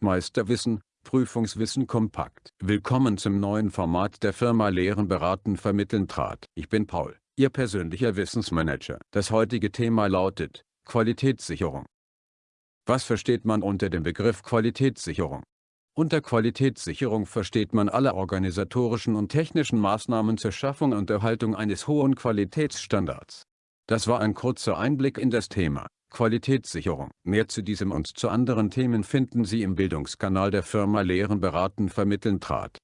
Meisterwissen, Prüfungswissen kompakt. Willkommen zum neuen Format der Firma Lehren beraten vermitteln trat. Ich bin Paul, Ihr persönlicher Wissensmanager. Das heutige Thema lautet, Qualitätssicherung. Was versteht man unter dem Begriff Qualitätssicherung? Unter Qualitätssicherung versteht man alle organisatorischen und technischen Maßnahmen zur Schaffung und Erhaltung eines hohen Qualitätsstandards. Das war ein kurzer Einblick in das Thema. Qualitätssicherung. Mehr zu diesem und zu anderen Themen finden Sie im Bildungskanal der Firma Lehren beraten vermitteln trat.